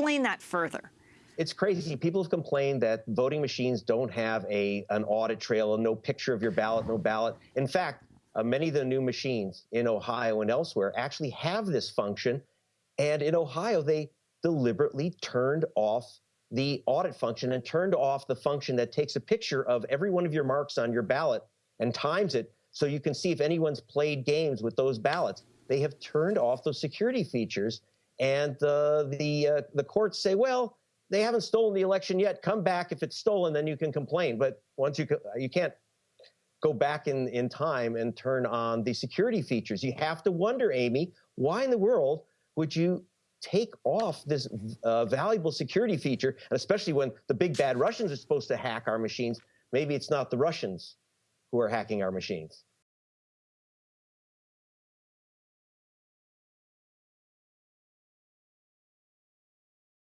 Explain that further. It's crazy. People have complained that voting machines don't have a an audit trail and no picture of your ballot, no ballot. In fact, uh, many of the new machines in Ohio and elsewhere actually have this function. And in Ohio, they deliberately turned off the audit function and turned off the function that takes a picture of every one of your marks on your ballot and times it so you can see if anyone's played games with those ballots. They have turned off those security features, and uh, the uh, the courts say, well, they haven't stolen the election yet. Come back if it's stolen, then you can complain. But once you you can't go back in in time and turn on the security features. You have to wonder, Amy, why in the world would you take off this uh, valuable security feature, and especially when the big bad Russians are supposed to hack our machines, maybe it's not the Russians who are hacking our machines.